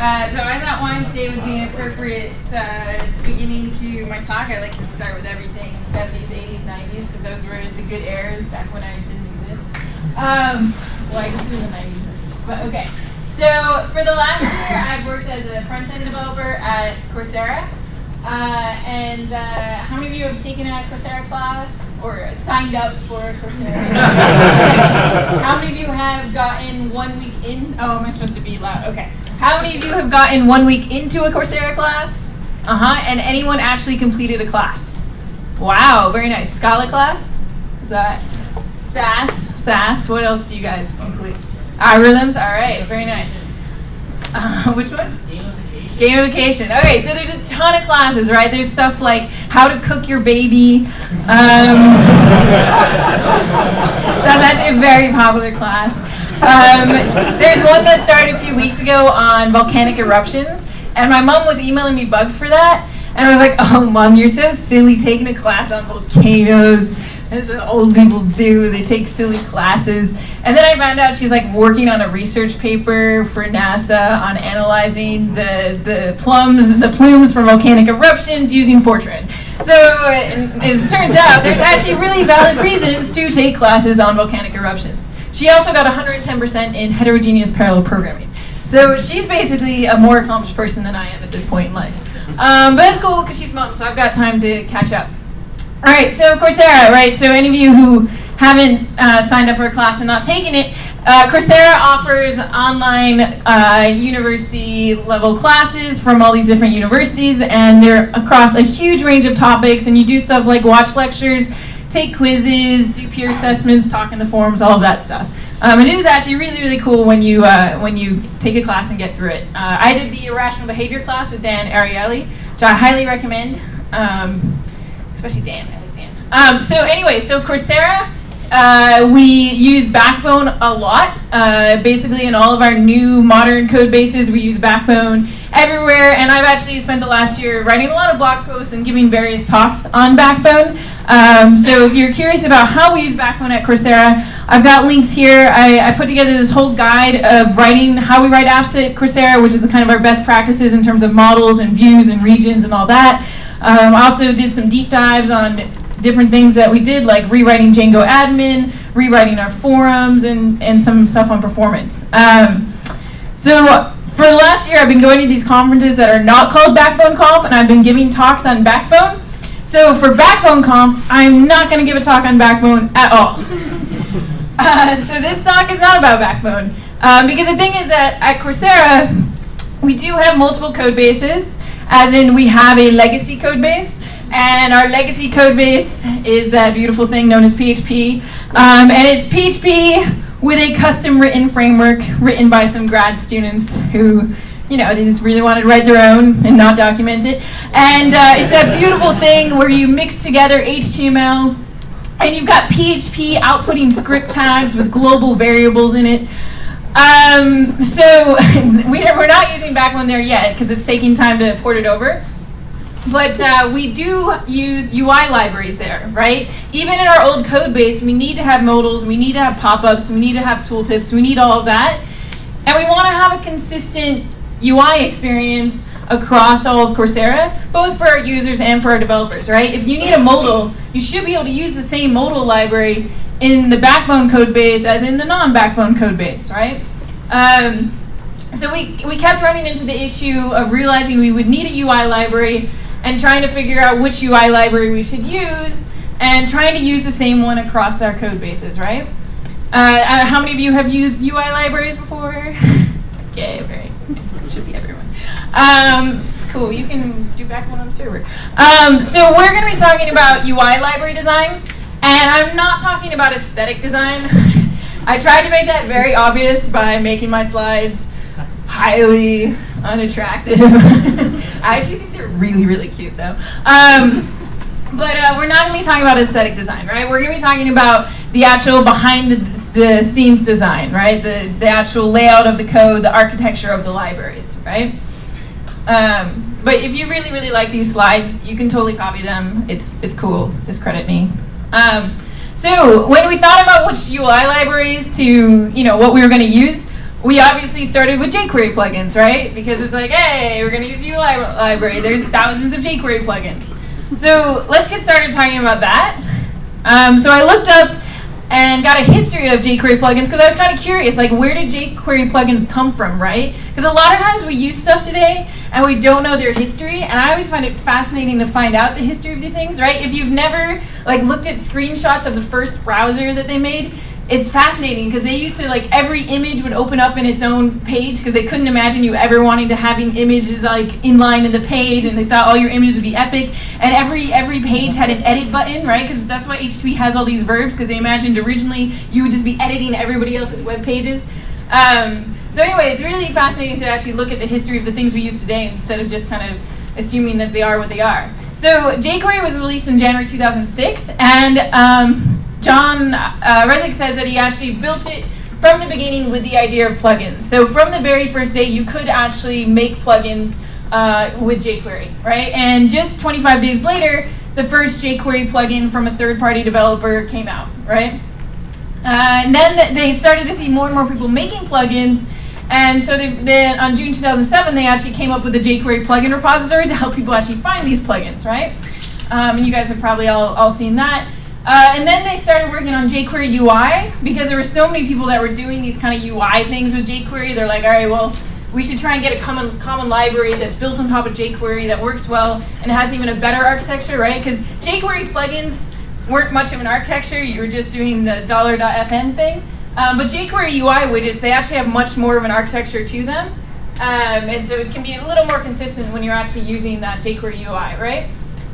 Uh, so I thought Wednesday would be an appropriate uh, beginning to my talk. I like to start with everything 70s, 80s, 90s because those were the good eras back when I didn't exist. Um, well, I guess it was the 90s, but okay. So for the last year, I've worked as a front-end developer at Coursera. Uh, and uh, how many of you have taken a Coursera class or signed up for Coursera? how many of you have gotten one week in? Oh, am I supposed to be loud? Okay. How many of you have gotten one week into a Coursera class? Uh-huh. And anyone actually completed a class? Wow, very nice. Scala class? Is that SAS? SAS. What else do you guys complete? Algorithms? All right, very nice. Uh, which one? Gamification. Okay, so there's a ton of classes, right? There's stuff like how to cook your baby. Um, that's actually a very popular class. Um, there's one that started a few weeks ago on volcanic eruptions, and my mom was emailing me bugs for that, and I was like, oh, mom, you're so silly taking a class on volcanoes. That's what old people do. They take silly classes. And then I found out she's like working on a research paper for NASA on analyzing the, the plums, the plumes from volcanic eruptions using Fortran. So as it turns out, there's actually really valid reasons to take classes on volcanic eruptions. She also got 110% in heterogeneous parallel programming. So she's basically a more accomplished person than I am at this point in life. Um, but it's cool because she's mom, so I've got time to catch up. All right, so Coursera, right? So any of you who haven't uh, signed up for a class and not taken it, uh, Coursera offers online uh, university level classes from all these different universities and they're across a huge range of topics and you do stuff like watch lectures, take quizzes, do peer assessments, talk in the forums, all of that stuff. Um, and it is actually really, really cool when you, uh, when you take a class and get through it. Uh, I did the irrational behavior class with Dan Ariely, which I highly recommend. Um, especially Dan. I like Dan. Um, so anyway, so Coursera, uh, we use Backbone a lot. Uh, basically, in all of our new modern code bases, we use Backbone everywhere. And I've actually spent the last year writing a lot of blog posts and giving various talks on Backbone. Um, so if you're curious about how we use Backbone at Coursera, I've got links here. I, I, put together this whole guide of writing how we write apps at Coursera, which is kind of our best practices in terms of models and views and regions and all that. Um, I also did some deep dives on different things that we did, like rewriting Django admin, rewriting our forums, and, and some stuff on performance. Um, so for the last year, I've been going to these conferences that are not called Backbone Conf, and I've been giving talks on Backbone. So for Backbone Conf, I'm not going to give a talk on Backbone at all. uh, so this talk is not about Backbone. Um, because the thing is that at Coursera, we do have multiple code bases, as in we have a legacy code base, and our legacy code base is that beautiful thing known as PHP. Um, and it's PHP with a custom written framework written by some grad students who, you know, they just really wanted to write their own and not document it. And uh, it's that beautiful thing where you mix together HTML and you've got PHP outputting script tags with global variables in it. Um, so we're not using Backbone there yet because it's taking time to port it over. But uh, we do use UI libraries there, right? Even in our old code base, we need to have modals, we need to have pop-ups, we need to have tooltips, we need all of that. And we want to have a consistent UI experience across all of Coursera, both for our users and for our developers, right? If you need a modal, you should be able to use the same modal library in the backbone code base as in the non-backbone code base, right? Um, so we, we kept running into the issue of realizing we would need a UI library and trying to figure out which UI library we should use and trying to use the same one across our code bases, right? Uh, uh how many of you have used UI libraries before? okay, very It should be everyone. Um, it's cool. You can do Backbone on the server. Um, so we're going to be talking about UI library design, and I'm not talking about aesthetic design. I tried to make that very obvious by making my slides highly unattractive. I actually think they're really, really cute though. Um, but uh, we're not going to be talking about aesthetic design, right? We're going to be talking about the actual behind the, the scenes design, right? The, the actual layout of the code, the architecture of the libraries, right? Um, but if you really, really like these slides, you can totally copy them. It's, it's cool. Discredit me. Um, so when we thought about which UI libraries to, you know, what we were going to use, we obviously started with jQuery plugins, right? Because it's like, hey, we're going to use UI library. There's thousands of jQuery plugins. So let's get started talking about that. Um, so I looked up and got a history of jQuery plugins because I was kind of curious, like where did jQuery plugins come from, right? Because a lot of times we use stuff today and we don't know their history, and I always find it fascinating to find out the history of the things, right? If you've never like looked at screenshots of the first browser that they made, it's fascinating because they used to like every image would open up in its own page because they couldn't imagine you ever wanting to having images like inline in the page and they thought all your images would be epic. And every every page had an edit button right? Because that's why HTTP has all these verbs because they imagined originally you would just be editing everybody else's web pages. Um, so anyway it's really fascinating to actually look at the history of the things we use today instead of just kind of assuming that they are what they are. So jQuery was released in January 2006 and um, John uh, Resig says that he actually built it from the beginning with the idea of plugins. So from the very first day, you could actually make plugins uh, with jQuery, right? And just 25 days later, the first jQuery plugin from a third-party developer came out, right? Uh, and then they started to see more and more people making plugins, and so they, then on June 2007, they actually came up with the jQuery plugin repository to help people actually find these plugins, right? Um, and you guys have probably all, all seen that. Uh, and then they started working on jQuery UI because there were so many people that were doing these kind of UI things with jQuery. They're like, all right, well, we should try and get a common common library that's built on top of jQuery that works well and has even a better architecture, right? Because jQuery plugins weren't much of an architecture. You were just doing the $.fn thing. Um, but jQuery UI widgets, they actually have much more of an architecture to them. Um, and so it can be a little more consistent when you're actually using that jQuery UI, right?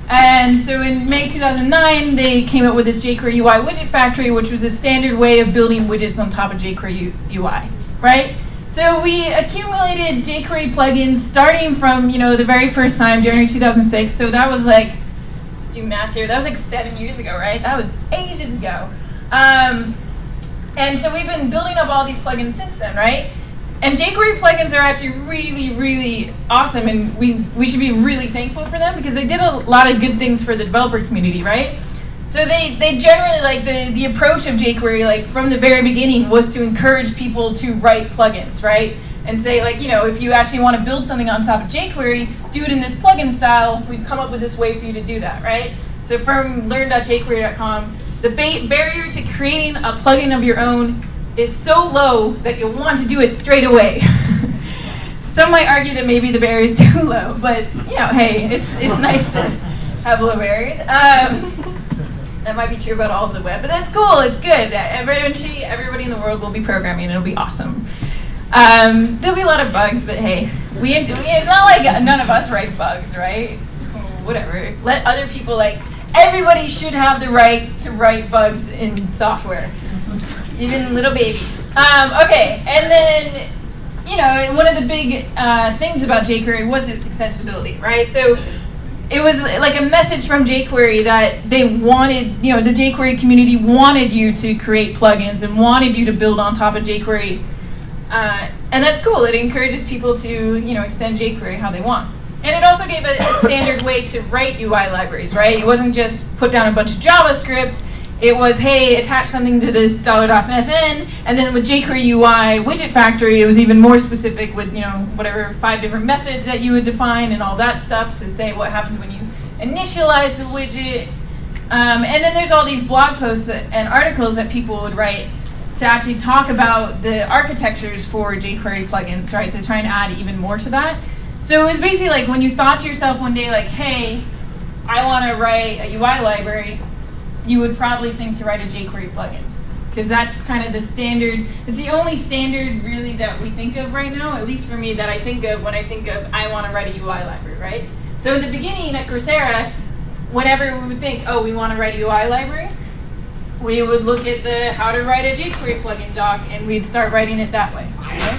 And so in May 2009, they came up with this jQuery UI widget factory, which was a standard way of building widgets on top of jQuery UI, right? So we accumulated jQuery plugins starting from, you know, the very first time, January 2006. So that was like, let's do math here, that was like seven years ago, right? That was ages ago. Um, and so we've been building up all these plugins since then, right? And jQuery plugins are actually really, really awesome, and we, we should be really thankful for them because they did a lot of good things for the developer community, right? So they, they generally, like, the, the approach of jQuery, like, from the very beginning was to encourage people to write plugins, right? And say, like, you know, if you actually want to build something on top of jQuery, do it in this plugin style. We've come up with this way for you to do that, right? So from learn.jquery.com, the barrier to creating a plugin of your own is so low that you'll want to do it straight away. Some might argue that maybe the barrier is too low, but you know, hey, it's, it's nice to have low barriers. Um, that might be true about all of the web, but that's cool. It's good. Eventually, everybody in the world will be programming. It'll be awesome. Um, there'll be a lot of bugs, but hey, we, it's not like none of us write bugs, right? So whatever. Let other people like. Everybody should have the right to write bugs in software even little babies. Um, okay, and then, you know, one of the big uh, things about jQuery was its extensibility, right? So it was like a message from jQuery that they wanted, you know, the jQuery community wanted you to create plugins and wanted you to build on top of jQuery. Uh, and that's cool. It encourages people to, you know, extend jQuery how they want. And it also gave a, a standard way to write UI libraries, right? It wasn't just put down a bunch of JavaScript it was, hey, attach something to this $.fn, and then with jQuery UI widget factory, it was even more specific with, you know, whatever five different methods that you would define and all that stuff to say what happens when you initialize the widget. Um, and then there's all these blog posts and articles that people would write to actually talk about the architectures for jQuery plugins, right, to try and add even more to that. So it was basically like when you thought to yourself one day, like, hey, I want to write a UI library, you would probably think to write a jQuery plugin because that's kind of the standard. It's the only standard really that we think of right now, at least for me, that I think of when I think of I want to write a UI library, right? So in the beginning at Coursera, whenever we would think, oh, we want to write a UI library, we would look at the how to write a jQuery plugin doc and we'd start writing it that way. Okay?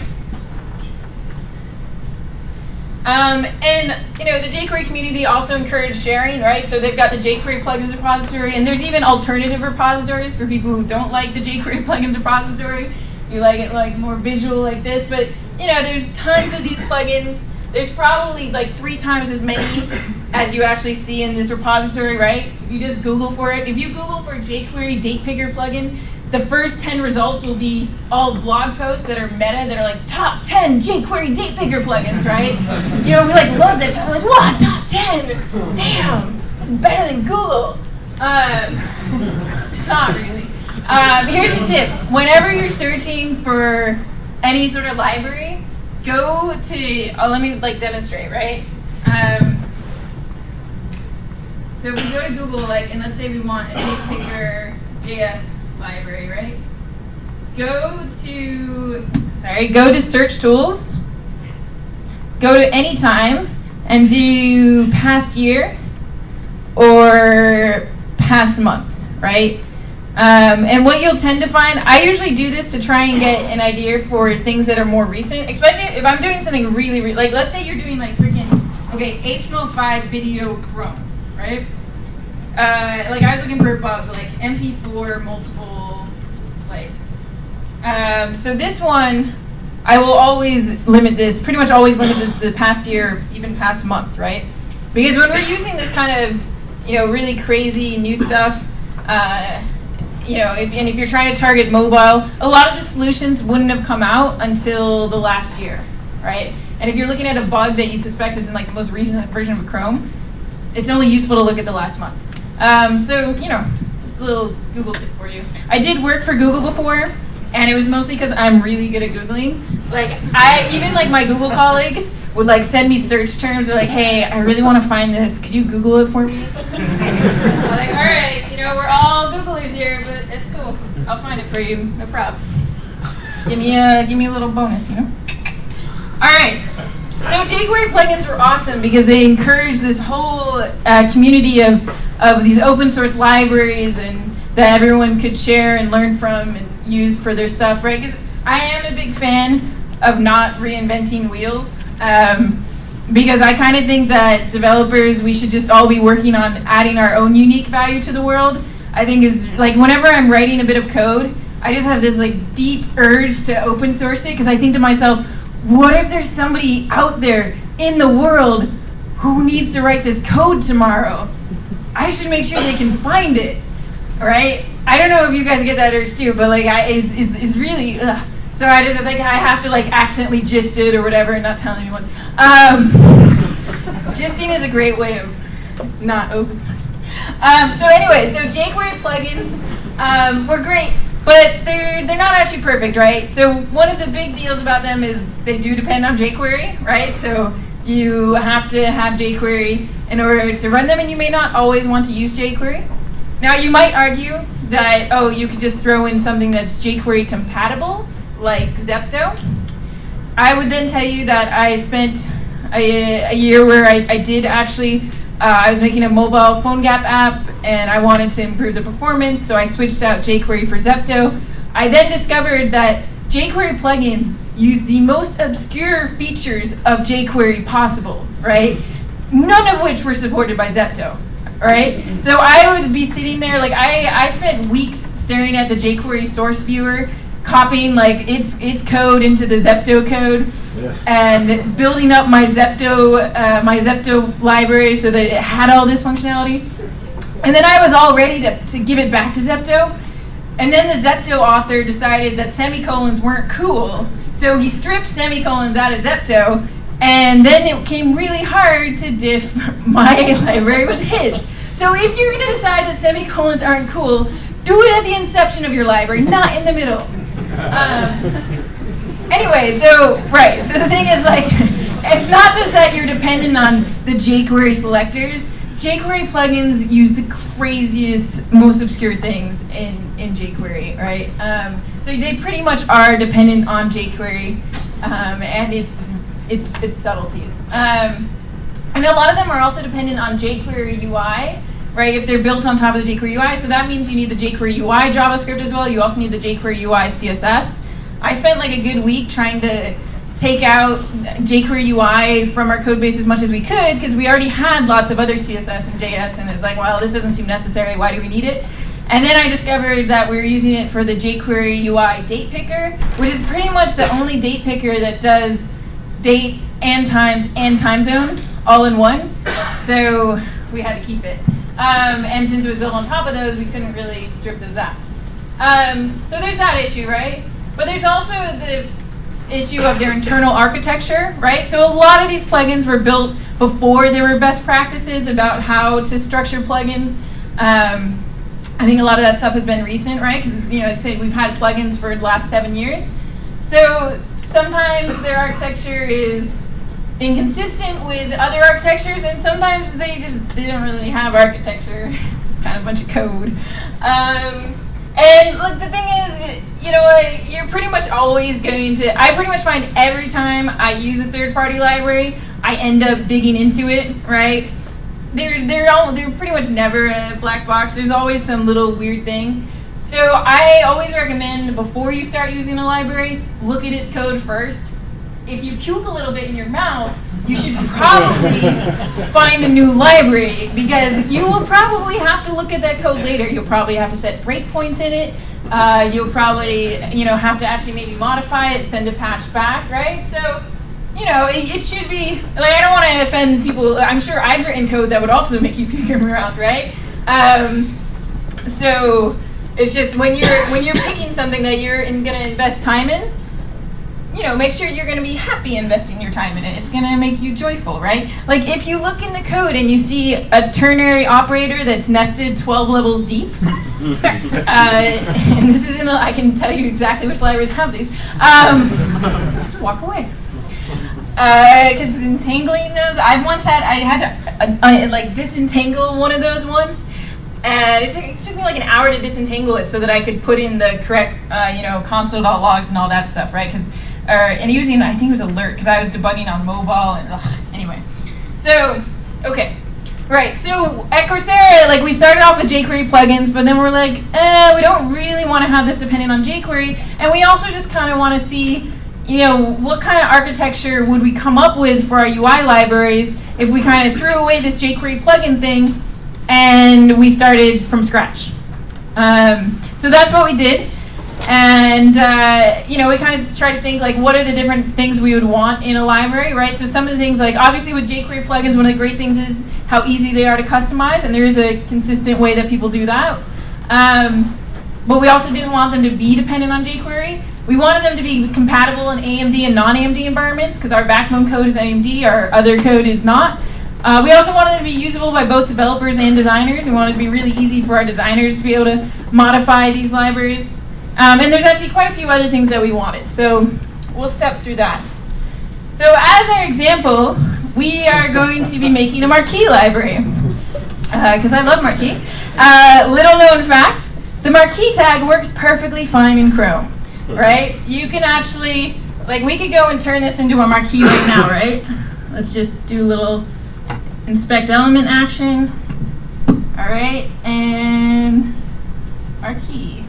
Um, and you know, the jQuery community also encouraged sharing, right? So they've got the jQuery plugins repository, and there's even alternative repositories for people who don't like the jQuery plugins repository. You like it like more visual like this, but you know, there's tons of these plugins. There's probably like three times as many as you actually see in this repository, right? If you just Google for it, if you Google for jQuery date picker plugin, the first 10 results will be all blog posts that are meta that are like top 10 jQuery date picker plugins, right? You know, we like love that. I'm like, what? Top 10? Damn, that's better than Google. Um, it's not really. Um, here's a tip. Whenever you're searching for any sort of library, go to, oh, let me like demonstrate, right? Um, so if we go to Google, like, and let's say we want a date picker JS library, right? Go to, sorry, go to search tools, go to anytime, and do past year or past month, right? Um, and what you'll tend to find, I usually do this to try and get an idea for things that are more recent, especially if I'm doing something really, really like let's say you're doing like freaking, okay, HTML5 video Chrome, right? Uh, like I was looking for a bug, like MP4 multiple play. Um, so this one, I will always limit this, pretty much always limit this to the past year, even past month, right? Because when we're using this kind of, you know, really crazy new stuff, uh, you know, if, and if you're trying to target mobile, a lot of the solutions wouldn't have come out until the last year, right? And if you're looking at a bug that you suspect is in like the most recent version of Chrome, it's only useful to look at the last month. Um, so, you know, just a little Google tip for you. I did work for Google before, and it was mostly because I'm really good at Googling. Like, I, even like my Google colleagues would like send me search terms. They're like, hey, I really want to find this. Could you Google it for me? I'm like, all right, you know, we're all Googlers here, but it's cool. I'll find it for you, no problem. Just give me a, give me a little bonus, you know? All right. So jQuery plugins were awesome because they encouraged this whole uh, community of of these open source libraries and that everyone could share and learn from and use for their stuff, right? Because I am a big fan of not reinventing wheels. Um, because I kind of think that developers, we should just all be working on adding our own unique value to the world. I think is like whenever I'm writing a bit of code, I just have this like deep urge to open source it because I think to myself, what if there's somebody out there in the world who needs to write this code tomorrow? I should make sure they can find it, right? I don't know if you guys get that urge too, but like, I, it, it's, it's really, ugh. so I just think I have to like accidentally gist it or whatever and not tell anyone. Um, gisting is a great way of not open source. Um, so anyway, so jQuery plugins um, were great, but they're they're not actually perfect, right? So one of the big deals about them is they do depend on jQuery, right? So you have to have jQuery in order to run them, and you may not always want to use jQuery. Now, you might argue that, oh, you could just throw in something that's jQuery compatible, like Zepto. I would then tell you that I spent a, a year where I, I did actually, uh, I was making a mobile PhoneGap app, and I wanted to improve the performance, so I switched out jQuery for Zepto. I then discovered that jQuery plugins use the most obscure features of jQuery possible, right? none of which were supported by Zepto, right? So I would be sitting there, like I, I spent weeks staring at the jQuery source viewer, copying like its its code into the Zepto code, yeah. and building up my Zepto uh, my Zepto library so that it had all this functionality. And then I was all ready to, to give it back to Zepto. And then the Zepto author decided that semicolons weren't cool, so he stripped semicolons out of Zepto and then it became really hard to diff my library with his. So if you're going to decide that semicolons aren't cool, do it at the inception of your library, not in the middle. Um, anyway, so, right, so the thing is like, it's not just that you're dependent on the jQuery selectors. jQuery plugins use the craziest, most obscure things in, in jQuery, right? Um, so they pretty much are dependent on jQuery, um, and it's its its subtleties. Um, and a lot of them are also dependent on jQuery UI, right? If they're built on top of the jQuery UI, so that means you need the jQuery UI JavaScript as well. You also need the jQuery UI CSS. I spent like a good week trying to take out jQuery UI from our code base as much as we could because we already had lots of other CSS and JS and it's like, well, this doesn't seem necessary. Why do we need it? And then I discovered that we are using it for the jQuery UI date picker, which is pretty much the only date picker that does dates and times and time zones all in one. So we had to keep it. Um, and since it was built on top of those, we couldn't really strip those out. Um, so there's that issue, right? But there's also the issue of their internal architecture, right? So a lot of these plugins were built before there were best practices about how to structure plugins. Um, I think a lot of that stuff has been recent, right? Because you know, say we've had plugins for the last seven years. So sometimes their architecture is inconsistent with other architectures, and sometimes they just didn't really have architecture. it's just kind of a bunch of code. Um, and look, the thing is, you know what? You're pretty much always going to. I pretty much find every time I use a third-party library, I end up digging into it, right? They're they're all they're pretty much never a black box. There's always some little weird thing. So I always recommend before you start using a library, look at its code first. If you puke a little bit in your mouth, you should probably find a new library because you will probably have to look at that code later. You'll probably have to set breakpoints in it. Uh, you'll probably, you know, have to actually maybe modify it, send a patch back, right? So, you know, it, it should be, like, I don't want to offend people. I'm sure I've written code that would also make you puke in your mouth, right? Um, so, it's just when you're when you're picking something that you're going to invest time in, you know, make sure you're going to be happy investing your time in it. It's going to make you joyful, right? Like if you look in the code and you see a ternary operator that's nested 12 levels deep, uh, and this is in a, I can tell you exactly which libraries have these. Um, just walk away. Because uh, entangling those, I once had, I had to uh, like disentangle one of those ones and it took, it took, me like an hour to disentangle it so that I could put in the correct, uh, you know, console.logs and all that stuff, right? Because or and using I think it was alert because I was debugging on mobile and ugh, anyway. So okay, right. So at Coursera, like we started off with jQuery plugins, but then we're like, eh, we don't really want to have this dependent on jQuery, and we also just kind of want to see. You know, what kind of architecture would we come up with for our UI libraries if we kind of threw away this jQuery plugin thing and we started from scratch? Um, so that's what we did. And uh, you know, we kind of try to think like, what are the different things we would want in a library, right? So some of the things like, obviously with jQuery plugins, one of the great things is how easy they are to customize, and there is a consistent way that people do that. Um, but we also didn't want them to be dependent on jQuery. We wanted them to be compatible in AMD and non-AMD environments, because our backbone code is AMD, our other code is not. Uh, we also wanted them to be usable by both developers and designers. We wanted to be really easy for our designers to be able to modify these libraries. Um, and there's actually quite a few other things that we wanted. So we'll step through that. So as our example, we are going to be making a marquee library. Because uh, I love marquee. Uh, little known fact, the marquee tag works perfectly fine in Chrome. Right? You can actually, like we could go and turn this into a marquee right now, right? Let's just do a little inspect element action. All right, and marquee.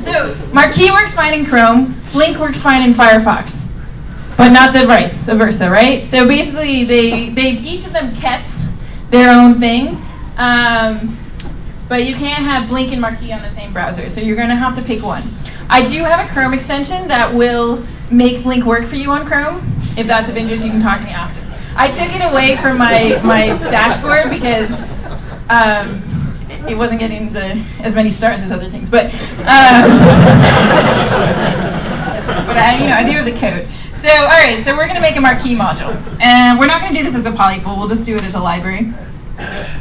So Marquee works fine in Chrome, Blink works fine in Firefox, but not the vice versa, right? So basically, they they each of them kept their own thing, um, but you can't have Blink and Marquee on the same browser, so you're going to have to pick one. I do have a Chrome extension that will make Blink work for you on Chrome. If that's of interest, you can talk to me after. I took it away from my my dashboard because. Um, it wasn't getting the as many stars as other things, but um, but I, you know, I do have the code. So all right, so we're gonna make a marquee module, and we're not gonna do this as a polyfill. We'll just do it as a library.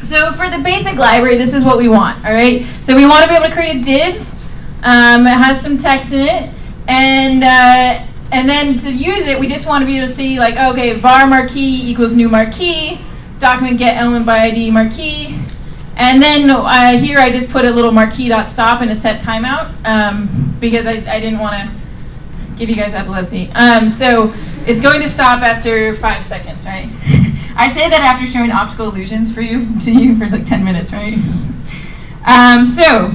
So for the basic library, this is what we want. All right, so we want to be able to create a div. Um, it has some text in it, and uh, and then to use it, we just want to be able to see like, okay, var marquee equals new marquee, document get element by ID marquee, and then uh, here I just put a little marquee.stop and a set timeout um, because I, I didn't want to give you guys epilepsy. Um, so it's going to stop after five seconds, right? I say that after showing optical illusions for you to you for like 10 minutes, right? Um, so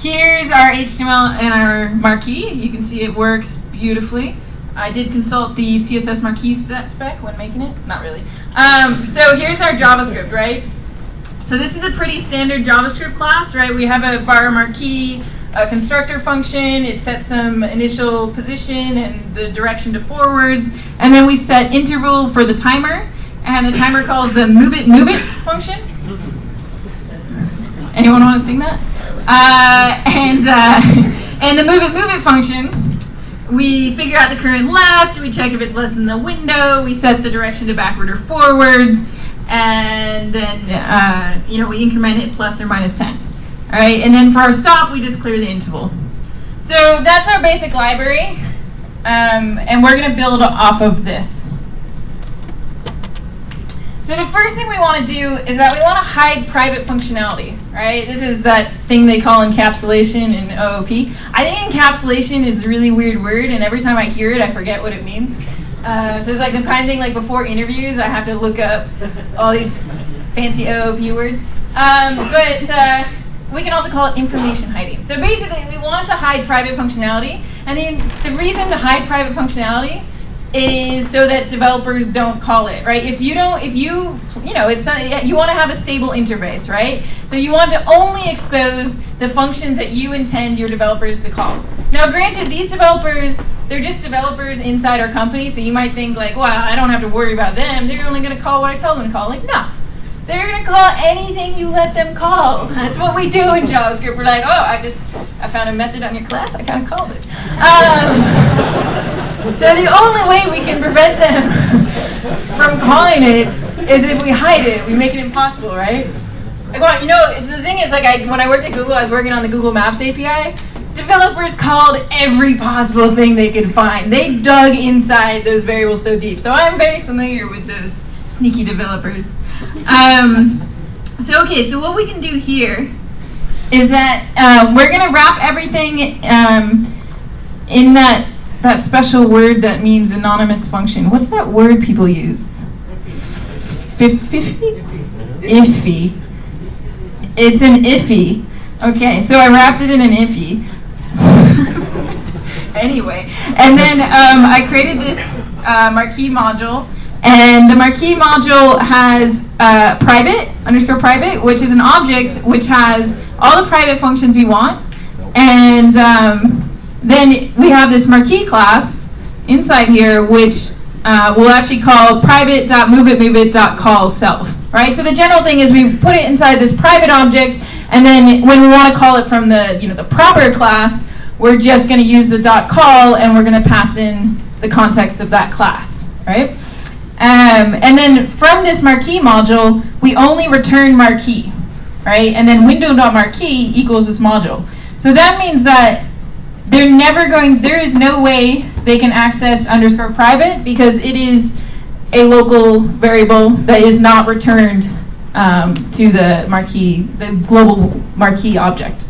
here's our HTML and our marquee. You can see it works beautifully. I did consult the CSS marquee spec when making it. Not really. Um, so here's our JavaScript, right? So this is a pretty standard JavaScript class, right? We have a var marquee, a constructor function, it sets some initial position and the direction to forwards, and then we set interval for the timer, and the timer calls the move it move it function. Anyone want to sing that? Uh, and uh, and the move it move it function, we figure out the current left. We check if it's less than the window. We set the direction to backward or forwards, and then uh, you know we increment it plus or minus 10. All right, and then for our stop, we just clear the interval. So that's our basic library, um, and we're going to build off of this. So the first thing we want to do is that we want to hide private functionality, right? This is that thing they call encapsulation in OOP. I think encapsulation is a really weird word, and every time I hear it, I forget what it means. Uh, so it's like the kind of thing like before interviews, I have to look up all these fancy OOP words. Um, but uh, we can also call it information hiding. So basically, we want to hide private functionality, and the, the reason to hide private functionality is so that developers don't call it, right? If you don't, if you, you know, it's not, you want to have a stable interface, right? So you want to only expose the functions that you intend your developers to call. Now, granted, these developers, they're just developers inside our company, so you might think like, well, I don't have to worry about them. They're only going to call what I tell them to call. Like, no. They're going to call anything you let them call. That's what we do in JavaScript. We're like, oh, I just, I found a method on your class, I kind of called it. Um, so the only way we can prevent them from calling it is if we hide it. We make it impossible, right? Like, you know, the thing is, like, I, when I worked at Google, I was working on the Google Maps API. Developers called every possible thing they could find. They dug inside those variables so deep. So I'm very familiar with those sneaky developers. Um, so okay, so what we can do here is that um, we're going to wrap everything um, in that that special word that means anonymous function. What's that word people use? Iffy? Iffy. It's an iffy. Okay, so I wrapped it in an iffy. anyway, and then um, I created this uh, marquee module, and the marquee module has uh, private underscore private, which is an object which has all the private functions we want, and um, then we have this marquee class inside here, which uh, we'll actually call private.moveitmoveit.call self. Right? So the general thing is we put it inside this private object, and then when we want to call it from the you know the proper class, we're just going to use the dot call, and we're going to pass in the context of that class. Right? Um, and then from this marquee module, we only return marquee. Right? And then window.marquee equals this module. So that means that they're never going, there is no way they can access underscore private because it is a local variable that is not returned um, to the marquee, the global marquee object.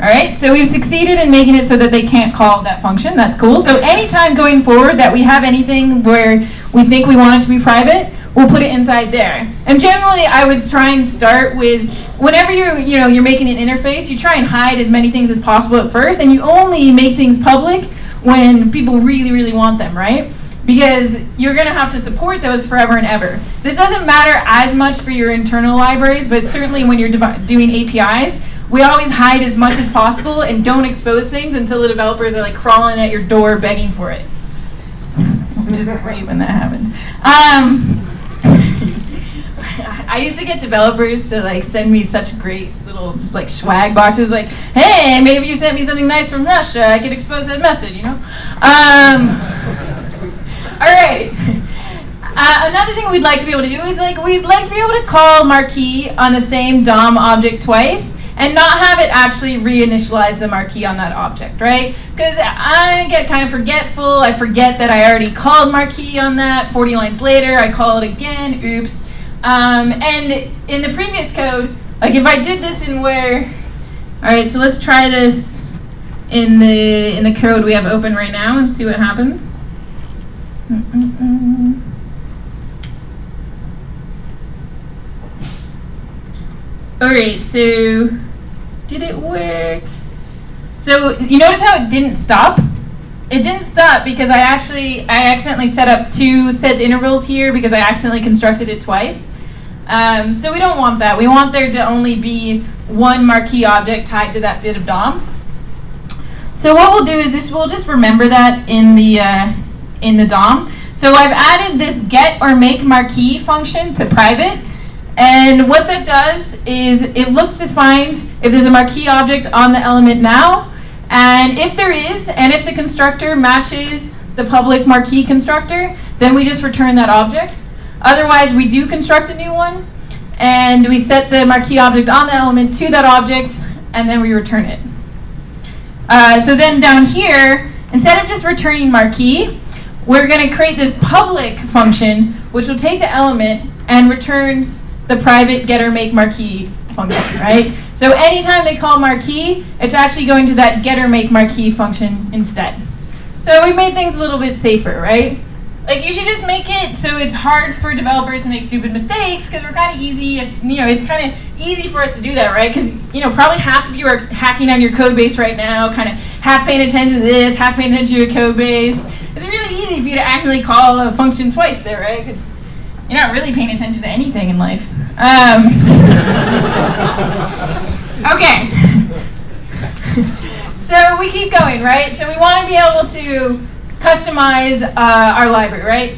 All right, so we've succeeded in making it so that they can't call that function. That's cool. So anytime going forward that we have anything where we think we want it to be private, we'll put it inside there. And generally, I would try and start with whenever you're you know you're making an interface, you try and hide as many things as possible at first, and you only make things public when people really really want them, right? Because you're going to have to support those forever and ever. This doesn't matter as much for your internal libraries, but certainly when you're doing APIs, we always hide as much as possible and don't expose things until the developers are like crawling at your door begging for it. Which is great when that happens. Um, I used to get developers to like send me such great little just like swag boxes like, hey, maybe you sent me something nice from Russia. I could expose that method, you know? Um, all right. Uh, another thing we'd like to be able to do is like we'd like to be able to call marquee on the same DOM object twice and not have it actually reinitialize the marquee on that object, right? Because I get kind of forgetful. I forget that I already called marquee on that. 40 lines later, I call it again. Oops. Um, and in the previous code, like if I did this in where, all right, so let's try this in the in the code we have open right now and see what happens. Mm -mm -mm. All right, so did it work? So you notice how it didn't stop? It didn't stop because I actually, I accidentally set up two set intervals here because I accidentally constructed it twice. Um, so we don't want that. We want there to only be one marquee object tied to that bit of DOM. So what we'll do is this, we'll just remember that in the, uh, in the DOM. So I've added this get or make marquee function to private. And what that does is it looks to find if there's a marquee object on the element now, and if there is, and if the constructor matches the public marquee constructor, then we just return that object. Otherwise, we do construct a new one, and we set the marquee object on the element to that object, and then we return it. Uh, so then down here, instead of just returning marquee, we're going to create this public function, which will take the element and returns the private getter make marquee function, right? So anytime they call marquee, it's actually going to that getter make marquee function instead. So we made things a little bit safer, right? Like you should just make it so it's hard for developers to make stupid mistakes because we're kind of easy, you know, it's kind of easy for us to do that, right? Because, you know, probably half of you are hacking on your code base right now, kind of half paying attention to this, half paying attention to your code base. It's really easy for you to actually call a function twice there, right? Because you're not really paying attention to anything in life. Um, okay. so we keep going, right? So we want to be able to customize uh, our library, right?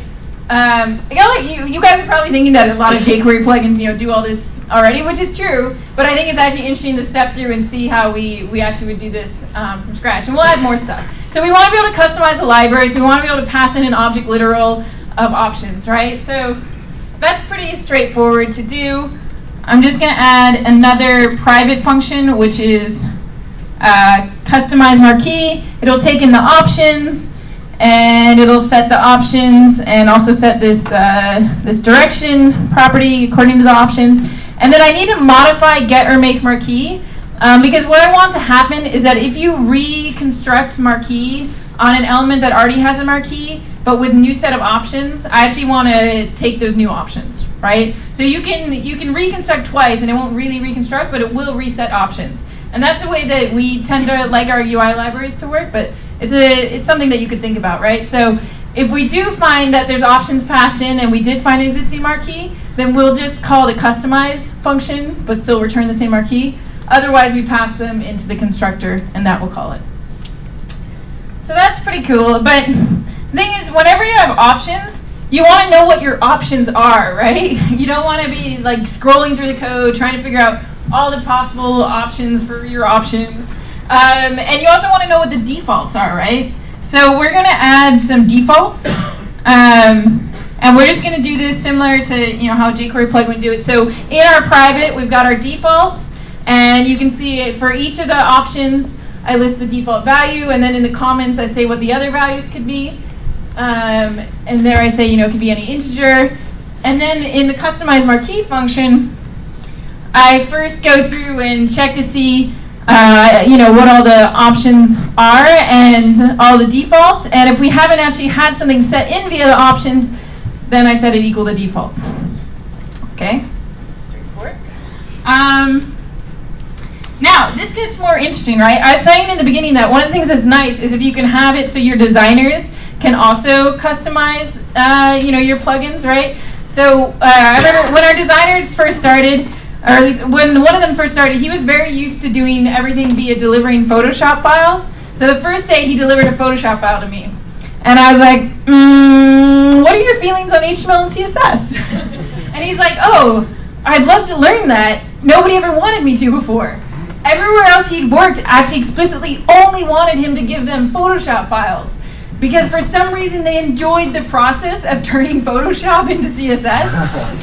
Um, I you, you guys are probably thinking that a lot of jQuery plugins, you know, do all this already, which is true, but I think it's actually interesting to step through and see how we, we actually would do this um, from scratch, and we'll add more stuff. So we want to be able to customize the library, so we want to be able to pass in an object literal of options, right? So that's pretty straightforward to do. I'm just going to add another private function, which is uh, customize marquee. It'll take in the options, and it'll set the options and also set this, uh, this direction property according to the options. And then I need to modify get or make marquee um, because what I want to happen is that if you reconstruct marquee on an element that already has a marquee, but with new set of options, I actually want to take those new options, right? So you can you can reconstruct twice and it won't really reconstruct, but it will reset options. And that's the way that we tend to like our UI libraries to work, but it's, a, it's something that you could think about, right? So if we do find that there's options passed in and we did find an existing marquee, then we'll just call the customize function, but still return the same marquee. Otherwise, we pass them into the constructor, and that will call it. So that's pretty cool. But thing is, whenever you have options, you want to know what your options are, right? You don't want to be like scrolling through the code, trying to figure out all the possible options for your options. Um, and you also want to know what the defaults are, right? So we're going to add some defaults. Um, and we're just going to do this similar to you know how jQuery plugin would do it. So in our private, we've got our defaults. And you can see it for each of the options, I list the default value. And then in the comments, I say what the other values could be. Um, and there I say, you know, it could be any integer. And then in the customize marquee function, I first go through and check to see uh, you know, what all the options are and all the defaults. And if we haven't actually had something set in via the options, then I set it equal to defaults. Okay, straightforward. Um, now, this gets more interesting, right? I was saying in the beginning that one of the things that's nice is if you can have it so your designers can also customize, uh, you know, your plugins, right? So uh, I remember when our designers first started, or at least when one of them first started, he was very used to doing everything via delivering Photoshop files. So the first day he delivered a Photoshop file to me. And I was like, mm, what are your feelings on HTML and CSS? and he's like, oh, I'd love to learn that. Nobody ever wanted me to before. Everywhere else he'd worked actually explicitly only wanted him to give them Photoshop files. Because for some reason they enjoyed the process of turning Photoshop into CSS.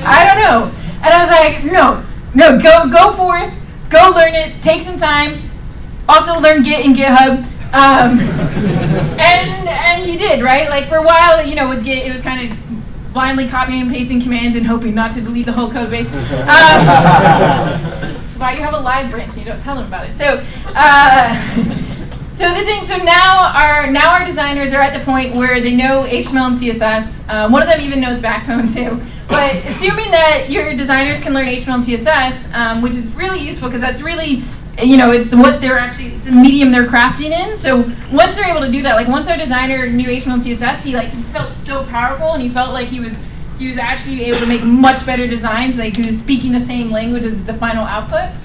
I don't know. And I was like, no, no, go go forth, go learn it, take some time. Also learn Git and GitHub. Um, and and he did, right? Like for a while, you know, with Git, it was kind of blindly copying and pasting commands and hoping not to delete the whole code base. Um, that's why you have a live branch and you don't tell them about it. So, uh, so the thing, so now our now our designers are at the point where they know HTML and CSS. Um, one of them even knows Backbone too. But assuming that your designers can learn HTML and CSS, um, which is really useful because that's really, you know, it's what they're actually, it's the medium they're crafting in. So once they're able to do that, like once our designer knew HTML and CSS, he like felt so powerful and he felt like he was he was actually able to make much better designs, like he was speaking the same language as the final output.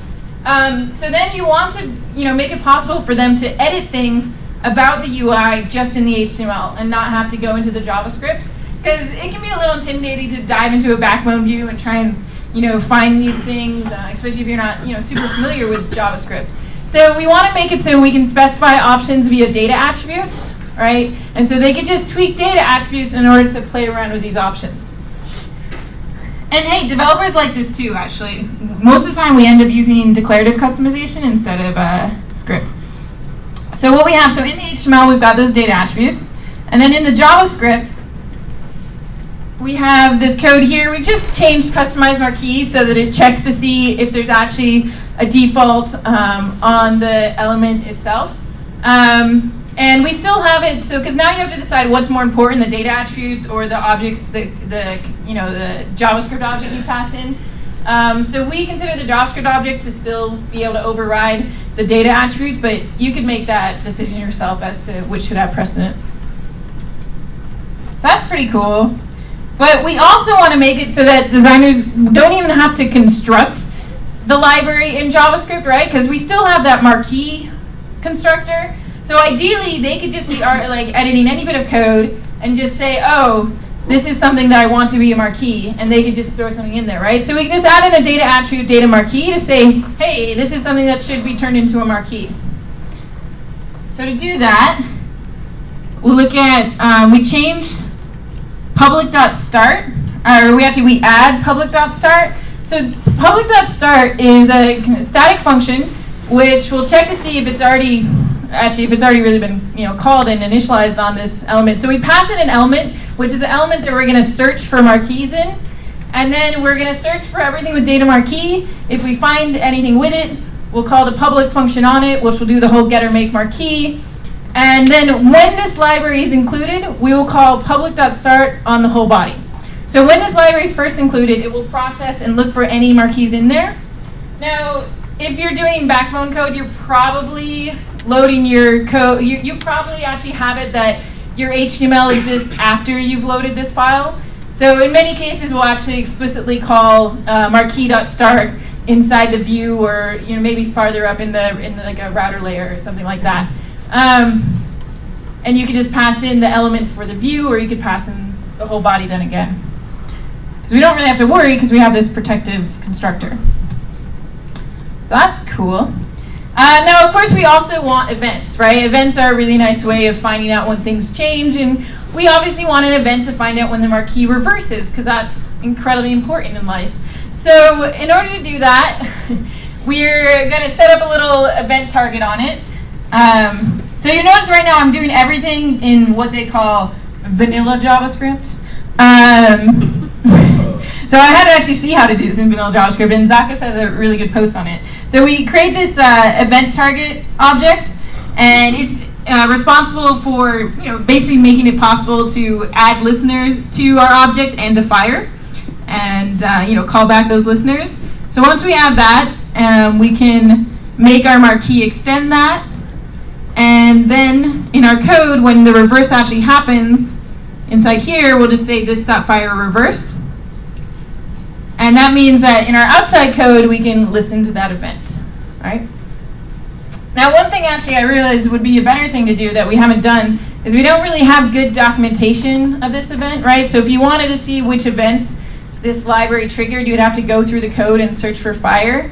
Um, so then you want to, you know, make it possible for them to edit things about the UI just in the HTML and not have to go into the JavaScript because it can be a little intimidating to dive into a backbone view and try and you know, find these things, uh, especially if you're not, you know, super familiar with JavaScript. So we want to make it so we can specify options via data attributes, right? And so they could just tweak data attributes in order to play around with these options. And hey, developers like this too, actually. Most of the time we end up using declarative customization instead of uh, script. So what we have, so in the HTML we've got those data attributes. And then in the JavaScript, we have this code here. We've just changed customize marquee so that it checks to see if there's actually a default um, on the element itself. Um, and we still have it, so because now you have to decide what's more important, the data attributes or the objects, the, the you know the JavaScript object you pass in. Um, so we consider the JavaScript object to still be able to override the data attributes, but you could make that decision yourself as to which should have precedence. So that's pretty cool. But we also want to make it so that designers don't even have to construct the library in JavaScript, right? Because we still have that marquee constructor. So ideally, they could just be art, like editing any bit of code and just say, oh, this is something that I want to be a marquee, and they could just throw something in there, right? So we can just add in a data attribute data marquee to say, hey, this is something that should be turned into a marquee. So to do that, we'll look at, um, we change public.start, or we actually, we add public.start. So public.start is a static function which we'll check to see if it's already actually if it's already really been you know called and initialized on this element. So we pass in an element, which is the element that we're going to search for marquees in, and then we're going to search for everything with data marquee. If we find anything with it, we'll call the public function on it, which will do the whole getter make marquee. And then when this library is included, we will call public.start on the whole body. So when this library is first included, it will process and look for any marquees in there. Now, if you're doing backbone code, you're probably loading your code, you, you probably actually have it that your HTML exists after you've loaded this file. So in many cases, we'll actually explicitly call uh, marquee.start inside the view or you know maybe farther up in the in the, like a router layer or something like that. Um, and you could just pass in the element for the view or you could pass in the whole body then again. Because we don't really have to worry because we have this protective constructor. So that's cool. Uh, now, of course, we also want events, right? Events are a really nice way of finding out when things change, and we obviously want an event to find out when the marquee reverses, because that's incredibly important in life. So in order to do that, we're going to set up a little event target on it. Um, so you notice right now I'm doing everything in what they call vanilla JavaScript. Um, so I had to actually see how to do this in vanilla JavaScript, and Zakas has a really good post on it. So we create this uh, event target object, and it's uh, responsible for you know basically making it possible to add listeners to our object and to fire, and uh, you know call back those listeners. So once we add that, um, we can make our marquee extend that, and then in our code, when the reverse actually happens, inside here we'll just say this.fire reverse. And that means that in our outside code, we can listen to that event, right? Now, one thing actually I realized would be a better thing to do that we haven't done is we don't really have good documentation of this event, right? So if you wanted to see which events this library triggered, you'd have to go through the code and search for fire.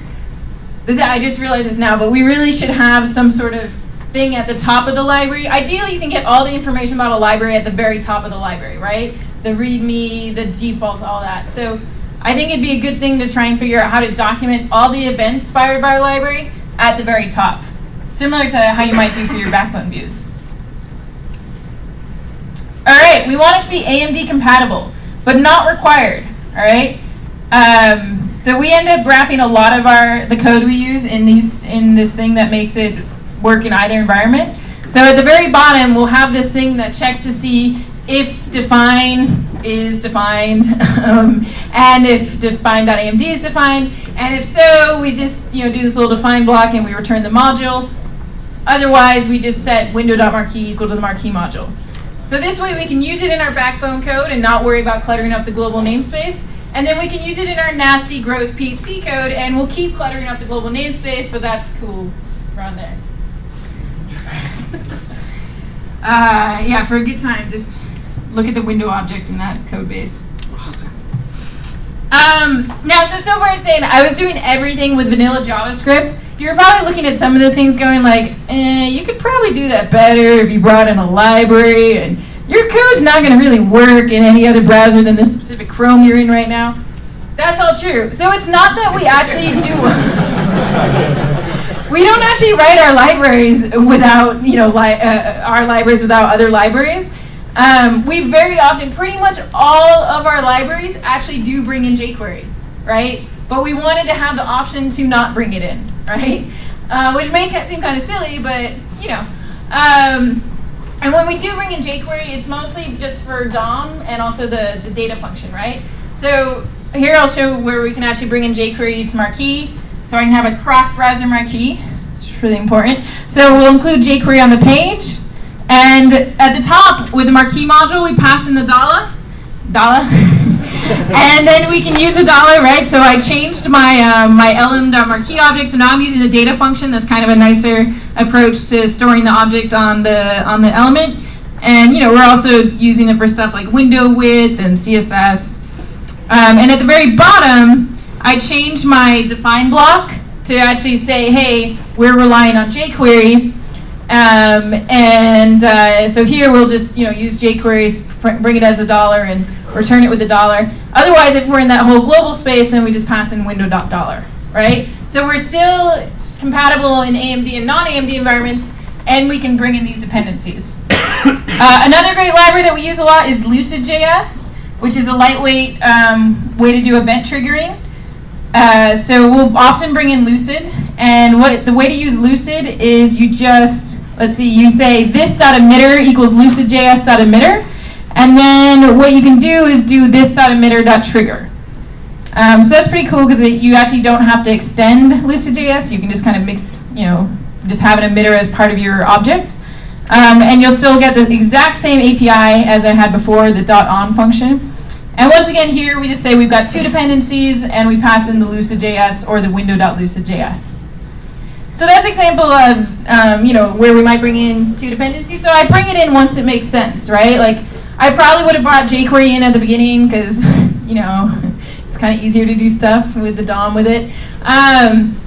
This, I just realized this now, but we really should have some sort of thing at the top of the library. Ideally, you can get all the information about a library at the very top of the library, right? The README, the defaults, all that. So I think it'd be a good thing to try and figure out how to document all the events fired by our library at the very top, similar to how you might do for your backbone views. All right, we want it to be AMD compatible, but not required, all right? Um, so we end up wrapping a lot of our the code we use in these in this thing that makes it work in either environment. So at the very bottom, we'll have this thing that checks to see if define is defined, um, and if define.amd is defined, and if so, we just you know do this little define block and we return the module. Otherwise, we just set window.marquee equal to the marquee module. So this way we can use it in our backbone code and not worry about cluttering up the global namespace. And then we can use it in our nasty, gross PHP code, and we'll keep cluttering up the global namespace, but that's cool around there. uh, yeah, for a good time, just look at the window object in that code base. It's awesome. Um, now, so so far saying I was doing everything with vanilla JavaScript. You're probably looking at some of those things going like, eh, you could probably do that better if you brought in a library and your code's not going to really work in any other browser than the specific Chrome you're in right now. That's all true. So it's not that we actually do. we don't actually write our libraries without, you know, li uh, our libraries without other libraries. Um, we very often, pretty much all of our libraries actually do bring in jQuery, right? But we wanted to have the option to not bring it in, right? Uh, which may seem kind of silly, but you know. Um, and when we do bring in jQuery, it's mostly just for DOM and also the, the data function, right? So here I'll show where we can actually bring in jQuery to Marquee. So I can have a cross-browser Marquee. It's really important. So we'll include jQuery on the page. And at the top, with the marquee module, we pass in the dollar, dollar, and then we can use a dollar, right? So I changed my um, my lm.marquee object, so now I'm using the data function. That's kind of a nicer approach to storing the object on the on the element. And you know, we're also using it for stuff like window width and CSS. Um, and at the very bottom, I changed my define block to actually say, hey, we're relying on jQuery. Um, and uh, so here we'll just you know use jQuery, bring it as a dollar, and return it with a dollar. Otherwise, if we're in that whole global space, then we just pass in window dot dollar, right? So we're still compatible in AMD and non-AMD environments, and we can bring in these dependencies. uh, another great library that we use a lot is Lucid.js, which is a lightweight um, way to do event triggering. Uh, so we'll often bring in Lucid, and what the way to use Lucid is you just, let's see, you say this dot emitter equals lucid.js dot emitter, and then what you can do is do this dot emitter dot trigger. Um, so that's pretty cool because you actually don't have to extend Lucid.js. You can just kind of mix, you know, just have an emitter as part of your object. Um, and you'll still get the exact same API as I had before, the dot .on function. And once again here, we just say we've got two dependencies and we pass in the Lucid.js or the window.lucid.js. So that's example of, um, you know, where we might bring in two dependencies. So I bring it in once it makes sense, right? Like, I probably would have brought jQuery in at the beginning because, you know, it's kind of easier to do stuff with the DOM with it. Um,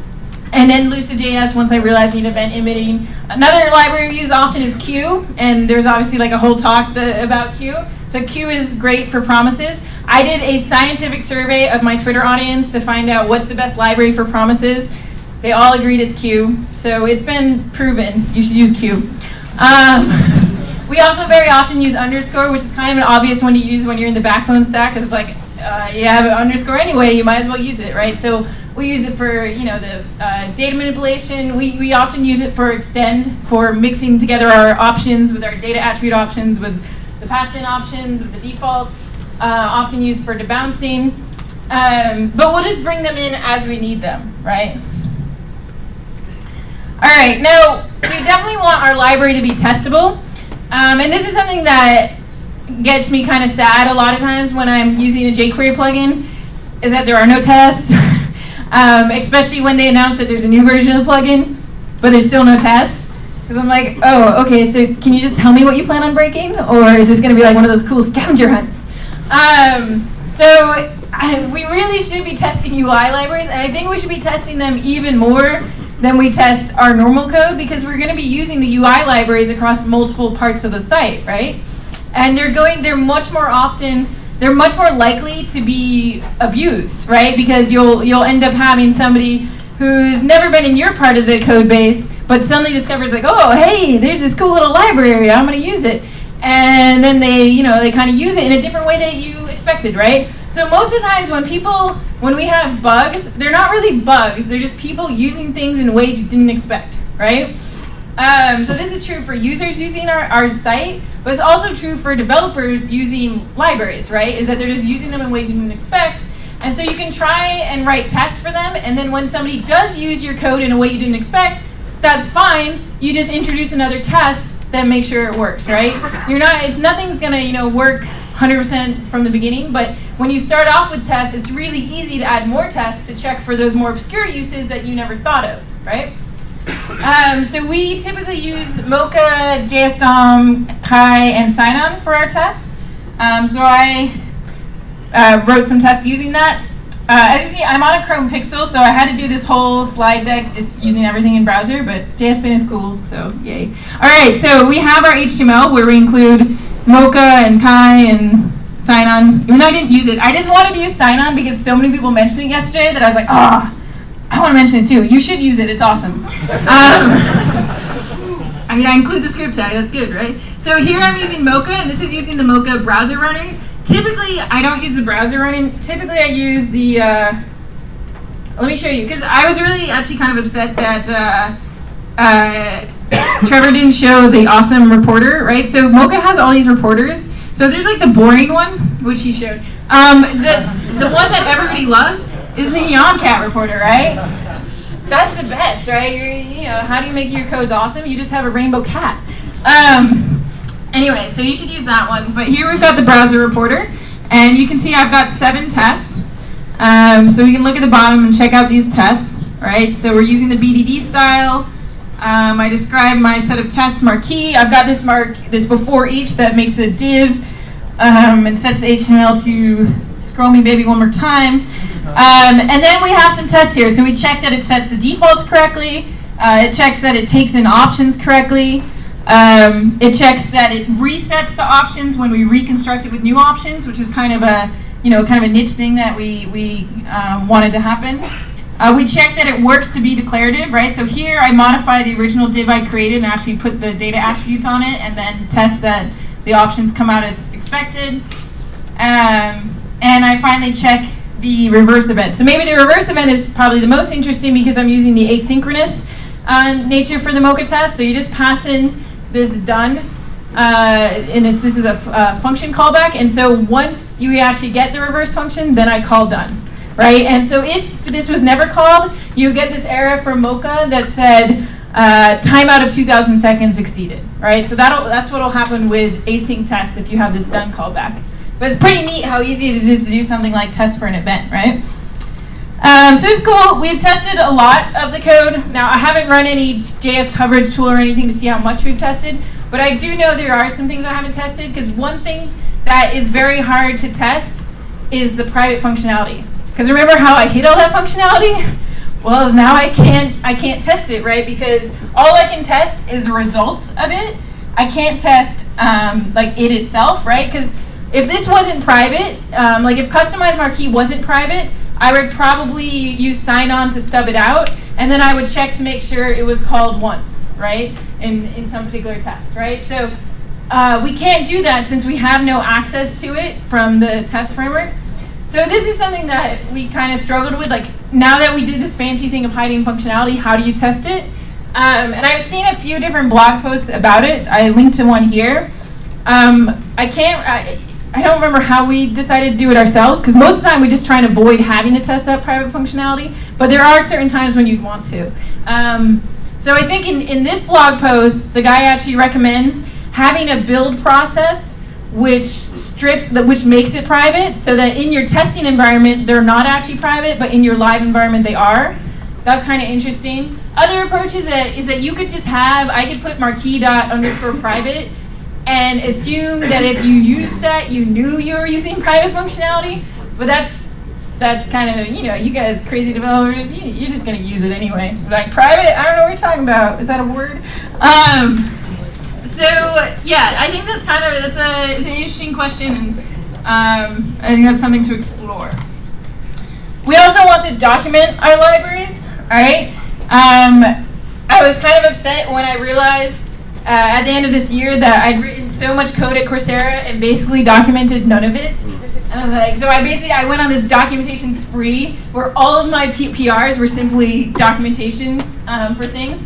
and then Lucid.js, once I realized need event emitting. Another library we use often is Q, and there's obviously like a whole talk the, about Q. So Q is great for promises. I did a scientific survey of my Twitter audience to find out what's the best library for promises. They all agreed it's Q, so it's been proven you should use Q. Um, we also very often use underscore, which is kind of an obvious one to use when you're in the backbone stack, because it's like, uh, you have an underscore anyway, you might as well use it, right? So we use it for, you know, the uh, data manipulation. We, we often use it for extend, for mixing together our options with our data attribute options, with the passed in options, with the defaults, uh, often used for debouncing. Um, but we'll just bring them in as we need them, right? All right, now we definitely want our library to be testable. Um, and this is something that gets me kind of sad a lot of times when I'm using a jQuery plugin, is that there are no tests, um, especially when they announce that there's a new version of the plugin, but there's still no tests. Because I'm like, oh, okay, so can you just tell me what you plan on breaking? Or is this going to be like one of those cool scavenger hunts? Um, so I, we really should be testing UI libraries, and I think we should be testing them even more then we test our normal code because we're going to be using the UI libraries across multiple parts of the site, right? And they're going, they're much more often, they're much more likely to be abused, right? Because you'll you'll end up having somebody who's never been in your part of the code base, but suddenly discovers like, oh, hey, there's this cool little library, I'm going to use it. And then they, you know, they kind of use it in a different way that you expected, right? So most of the times when people, when we have bugs, they're not really bugs, they're just people using things in ways you didn't expect, right? Um, so this is true for users using our, our site, but it's also true for developers using libraries, right? Is that they're just using them in ways you didn't expect. And so you can try and write tests for them, and then when somebody does use your code in a way you didn't expect, that's fine. You just introduce another test that makes sure it works, right? You're not, it's nothing's gonna, you know, work 100% from the beginning, but when you start off with tests, it's really easy to add more tests to check for those more obscure uses that you never thought of, right? Um, so we typically use Mocha, JSDOM, Chai, and Sinon for our tests. Um, so I uh, wrote some tests using that. uh, as you see, I'm on a Chrome Pixel, so I had to do this whole slide deck just using everything in browser, but JSPen is cool, so yay. All right, so we have our HTML where we include Mocha and Chai and Sinon, even though I didn't use it. I just wanted to use Sinon because so many people mentioned it yesterday that I was like, ah, oh, I want to mention it too. You should use it, it's awesome. Um, I mean, I include the script tag, that's good, right? So here I'm using Mocha, and this is using the Mocha browser runner. Typically, I don't use the browser running. Typically, I use the, uh, let me show you, because I was really actually kind of upset that uh, uh, Trevor didn't show the awesome reporter, right? So Mocha has all these reporters. So there's like the boring one, which he showed. Um, the, the one that everybody loves is the Cat reporter, right? That's the best, right? You're, you know, how do you make your codes awesome? You just have a rainbow cat. Um, Anyway, so you should use that one. But here we've got the browser reporter, and you can see I've got seven tests. Um, so we can look at the bottom and check out these tests, right? So we're using the BDD style. Um, I describe my set of tests marquee. I've got this mark, this before each that makes a div um, and sets HTML to scroll me baby one more time. Um, and then we have some tests here. So we check that it sets the defaults correctly. Uh, it checks that it takes in options correctly. Um, it checks that it resets the options when we reconstruct it with new options, which was kind of a, you know, kind of a niche thing that we, we um, wanted to happen. Uh, we check that it works to be declarative, right? So here I modify the original div I created and actually put the data attributes on it and then test that the options come out as expected. Um, and I finally check the reverse event. So maybe the reverse event is probably the most interesting because I'm using the asynchronous uh, nature for the Mocha test. So you just pass in this done. Uh, and this is a function callback. And so once you actually get the reverse function, then I call done, right? And so if this was never called, you get this error from Mocha that said uh, timeout of 2,000 seconds exceeded, right? So that'll, that's what will happen with async tests if you have this done callback. But it's pretty neat how easy it is to do something like test for an event, right? Um, so it's cool. We've tested a lot of the code. Now, I haven't run any JS coverage tool or anything to see how much we've tested, but I do know there are some things I haven't tested because one thing that is very hard to test is the private functionality. Because remember how I hid all that functionality? Well, now I can't, I can't test it, right? Because all I can test is the results of it. I can't test um, like it itself, right? Because if this wasn't private, um, like if customized marquee wasn't private, I would probably use Sinon to stub it out, and then I would check to make sure it was called once, right, in, in some particular test, right? So uh, we can't do that since we have no access to it from the test framework. So this is something that we kind of struggled with, like now that we did this fancy thing of hiding functionality, how do you test it? Um, and I've seen a few different blog posts about it. I linked to one here. Um, I can't, I, I don't remember how we decided to do it ourselves, because most of the time we just try and avoid having to test that private functionality, but there are certain times when you'd want to. Um, so I think in, in this blog post, the guy actually recommends having a build process which strips, the, which makes it private, so that in your testing environment, they're not actually private, but in your live environment, they are. That's kind of interesting. Other approaches is, is that you could just have, I could put marquee dot underscore private, and assume that if you used that, you knew you were using private functionality. But that's that's kind of, you know, you guys crazy developers, you, are just going to use it anyway. Like private, I don't know what you're talking about. Is that a word? Um, so yeah, I think that's kind of, that's a, it's an interesting question. And um, I think that's something to explore. We also want to document our libraries, all right? Um, I was kind of upset when I realized uh, at the end of this year that I'd written so much code at Coursera and basically documented none of it. And I was like, so I basically I went on this documentation spree where all of my P PRs were simply documentations um, for things.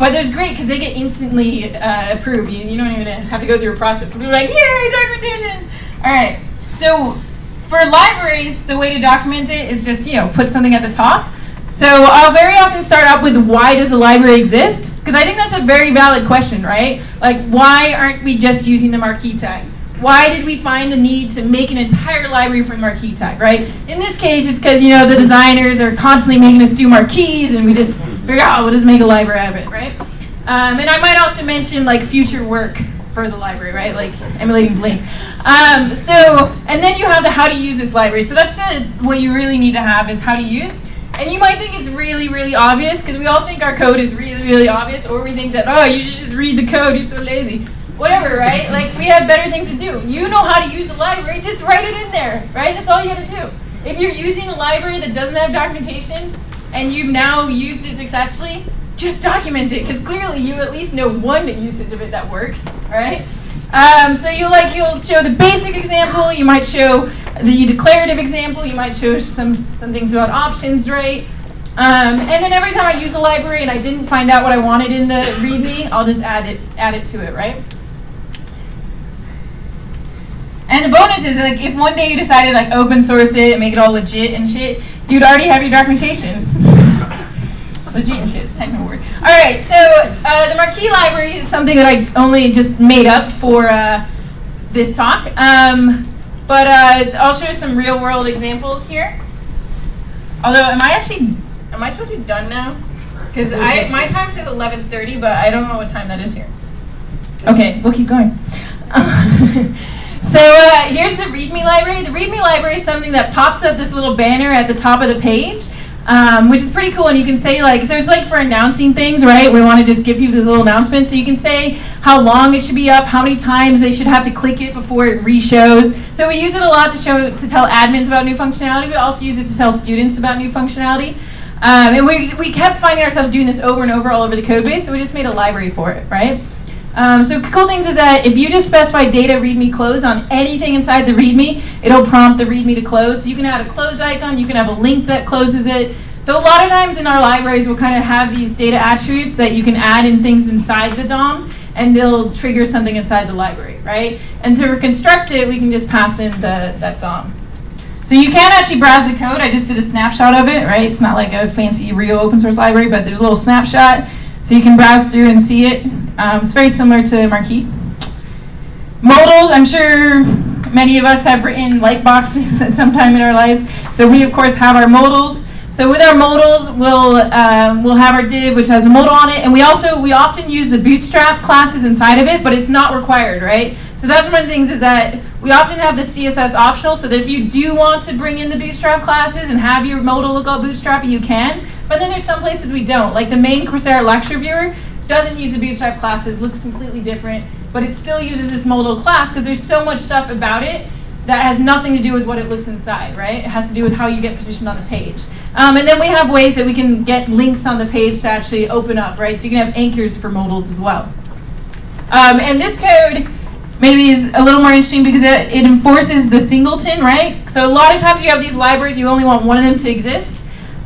But there's great because they get instantly uh, approved. You, you, don't even have to go through a process. They're like, yay, documentation! All right. So for libraries, the way to document it is just you know put something at the top. So I'll very often start out with why does the library exist? Because I think that's a very valid question, right? Like why aren't we just using the marquee tag? Why did we find the need to make an entire library for the marquee tag, right? In this case, it's because, you know, the designers are constantly making us do marquees and we just figure out, we'll just make a library out of it, right? Um, and I might also mention like future work for the library, right? Like emulating Blink. Um, so, and then you have the how to use this library. So that's the what you really need to have is how to use. And you might think it's really, really obvious because we all think our code is really, really obvious, or we think that oh, you should just read the code. You're so lazy. Whatever, right? Like we have better things to do. You know how to use the library. Just write it in there, right? That's all you got to do. If you're using a library that doesn't have documentation and you've now used it successfully, just document it because clearly you at least know one usage of it that works, right? Um, so you like you'll show the basic example, you might show the declarative example, you might show some some things about options, right? Um, and then every time I use the library and I didn't find out what I wanted in the README, I'll just add it add it to it, right? And the bonus is like if one day you decided like open source it and make it all legit and shit, you'd already have your documentation. legit and shit, it's technical word. All right, so uh, the Marquee library is something that I only just made up for uh, this talk. Um, but uh, I'll show some real world examples here. Although, am I actually, am I supposed to be done now? Because I my time says 11:30, but I don't know what time that is here. Okay, we'll keep going. So uh, here's the README library. The README library is something that pops up this little banner at the top of the page, um, which is pretty cool. And you can say like, so it's like for announcing things, right? We want to just give people this little announcement. So you can say how long it should be up, how many times they should have to click it before it re-shows. So we use it a lot to show to tell admins about new functionality. We also use it to tell students about new functionality. Um, and we, we kept finding ourselves doing this over and over all over the code base, so we just made a library for it, right? Um, so cool things is that if you just specify data readme close on anything inside the readme, it'll prompt the readme to close. So you can add a close icon, you can have a link that closes it. So a lot of times in our libraries, we'll kind of have these data attributes that you can add in things inside the DOM, and they'll trigger something inside the library, right? And to reconstruct it, we can just pass in the, that DOM. So you can actually browse the code. I just did a snapshot of it, right? It's not like a fancy real open source library, but there's a little snapshot. So you can browse through and see it. Um, it's very similar to Marquee. Modals, I'm sure many of us have written light boxes at some time in our life. So we, of course, have our modals. So with our modals, we'll, um, we'll have our div, which has the modal on it. And we also, we often use the bootstrap classes inside of it, but it's not required, right? So that's one of the things is that we often have the CSS optional, so that if you do want to bring in the bootstrap classes and have your modal look all bootstrappy, you can. But then there's some places we don't. Like the main Coursera lecture viewer doesn't use the bootstrap classes, looks completely different, but it still uses this modal class because there's so much stuff about it that has nothing to do with what it looks inside, right? It has to do with how you get positioned on the page. Um, and then we have ways that we can get links on the page to actually open up, right? So you can have anchors for modals as well. Um, and this code maybe is a little more interesting because it, it enforces the singleton, right? So a lot of times you have these libraries, you only want one of them to exist.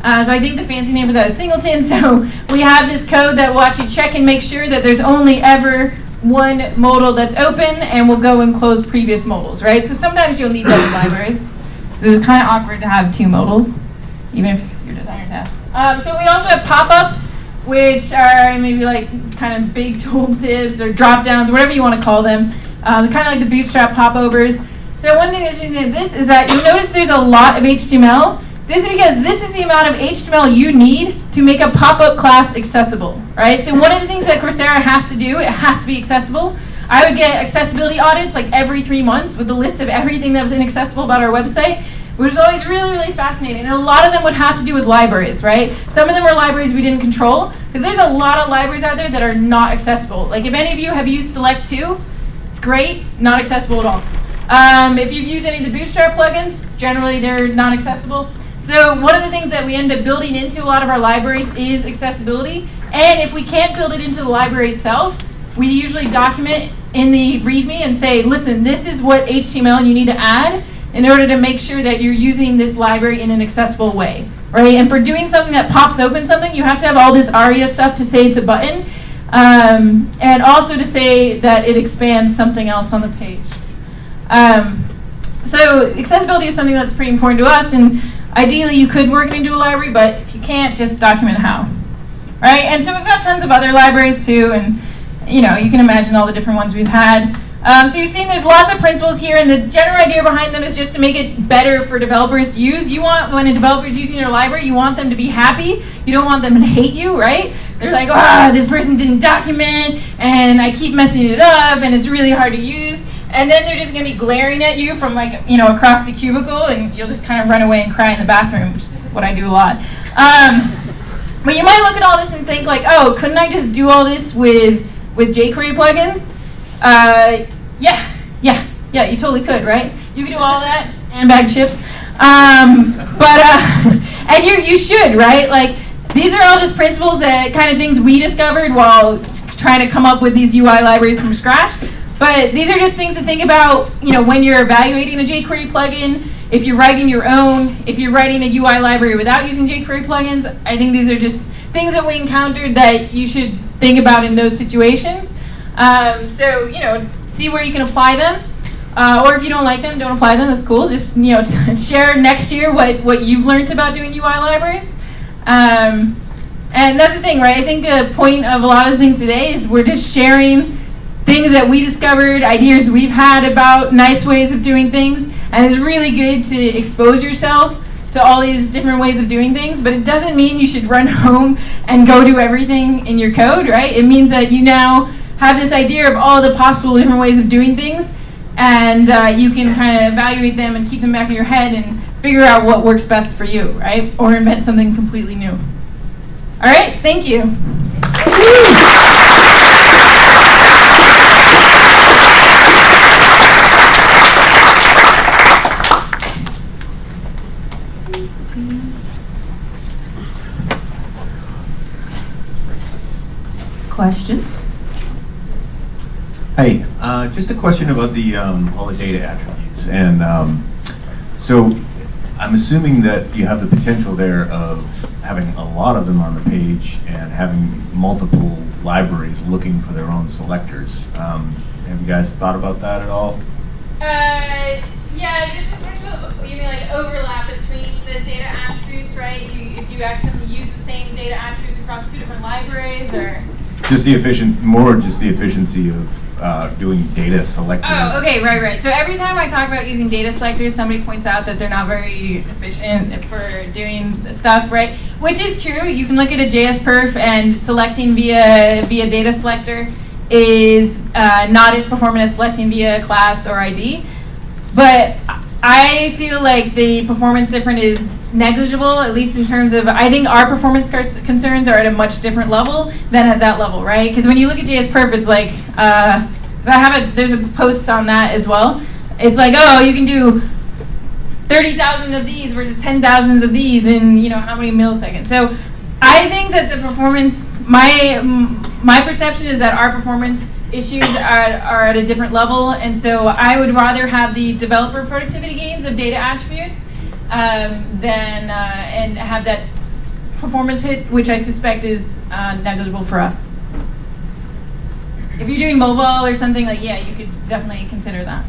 Uh, so I think the fancy name for that is singleton. So we have this code that will actually check and make sure that there's only ever one modal that's open, and we'll go and close previous modals, right? So sometimes you'll need that in libraries. This is kind of awkward to have two modals, even if your designer's tasks. Um, so we also have pop-ups, which are maybe like kind of big tooltips or drop-downs, whatever you want to call them. Um, kind of like the Bootstrap popovers. So one thing that's interesting this is that you'll notice there's a lot of HTML, this is because this is the amount of HTML you need to make a pop-up class accessible, right? So one of the things that Coursera has to do, it has to be accessible. I would get accessibility audits like every three months with the list of everything that was inaccessible about our website, which was always really, really fascinating. And a lot of them would have to do with libraries, right? Some of them were libraries we didn't control, because there's a lot of libraries out there that are not accessible. Like if any of you have used Select 2, it's great, not accessible at all. Um, if you've used any of the Bootstrap plugins, generally they're not accessible. So one of the things that we end up building into a lot of our libraries is accessibility. And if we can't build it into the library itself, we usually document in the README and say, listen, this is what HTML you need to add in order to make sure that you're using this library in an accessible way. Right? And for doing something that pops open something, you have to have all this ARIA stuff to say it's a button. Um, and also to say that it expands something else on the page. Um, so accessibility is something that's pretty important to us. and Ideally, you could work it into a library, but if you can't, just document how. Right? And so we've got tons of other libraries too, and you know, you can imagine all the different ones we've had. Um, so you've seen there's lots of principles here, and the general idea behind them is just to make it better for developers to use. You want, when a developer is using your library, you want them to be happy. You don't want them to hate you, right? They're like, ah, this person didn't document, and I keep messing it up, and it's really hard to use. And then they're just going to be glaring at you from like, you know, across the cubicle, and you'll just kind of run away and cry in the bathroom, which is what I do a lot. Um, but you might look at all this and think like, oh, couldn't I just do all this with, with jQuery plugins? Uh, yeah, yeah, yeah, you totally could, right? You could do all that and bag chips. Um, but, uh, and you, you should, right? Like, these are all just principles that kind of things we discovered while trying to come up with these UI libraries from scratch. But these are just things to think about, you know, when you're evaluating a jQuery plugin, if you're writing your own, if you're writing a UI library without using jQuery plugins, I think these are just things that we encountered that you should think about in those situations. Um, so, you know, see where you can apply them. Uh, or if you don't like them, don't apply them. That's cool. Just you know, share next year what what you've learned about doing UI libraries. Um, and that's the thing, right? I think the point of a lot of things today is we're just sharing things that we discovered, ideas we've had about nice ways of doing things, and it's really good to expose yourself to all these different ways of doing things, but it doesn't mean you should run home and go do everything in your code, right? It means that you now have this idea of all the possible different ways of doing things, and uh, you can kind of evaluate them and keep them back in your head and figure out what works best for you, right? Or invent something completely new. All right, thank you. Questions? Hey, uh, just a question about the um, all the data attributes, and um, so I'm assuming that you have the potential there of having a lot of them on the page and having multiple libraries looking for their own selectors. Um, have you guys thought about that at all? Uh, yeah, just in terms of, you mean like overlap between the data attributes, right? You, if you accidentally use the same data attributes across two different libraries, or? Just the efficient, more just the efficiency of uh, doing data selector. Oh, okay, right, right. So every time I talk about using data selectors, somebody points out that they're not very efficient for doing the stuff, right? Which is true. You can look at a JS perf and selecting via via data selector is uh, not as performant as selecting via class or ID. But I feel like the performance difference is negligible, at least in terms of, I think our performance concerns are at a much different level than at that level, right? Because when you look at JS Perf, it's like, uh, I have a, there's a post on that as well. It's like, oh, you can do 30,000 of these versus 10,000 of these in, you know, how many milliseconds. So I think that the performance, my, my perception is that our performance issues are, are at a different level. And so I would rather have the developer productivity gains of data attributes um, than uh, and have that performance hit, which I suspect is uh, negligible for us. If you're doing mobile or something like, yeah, you could definitely consider that.